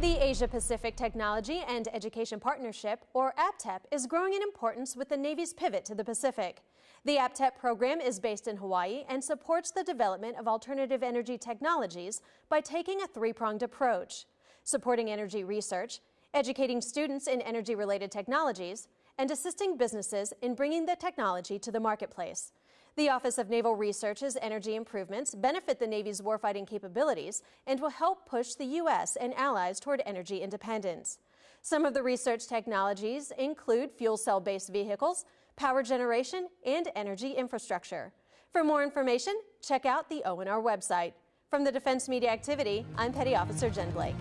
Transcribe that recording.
The Asia-Pacific Technology and Education Partnership, or APTEP, is growing in importance with the Navy's pivot to the Pacific. The APTEP program is based in Hawaii and supports the development of alternative energy technologies by taking a three-pronged approach, supporting energy research, educating students in energy-related technologies, and assisting businesses in bringing the technology to the marketplace. The Office of Naval Research's energy improvements benefit the Navy's warfighting capabilities and will help push the U.S. and allies toward energy independence. Some of the research technologies include fuel cell-based vehicles, power generation, and energy infrastructure. For more information, check out the ONR website. From the Defense Media Activity, I'm Petty Officer Jen Blake.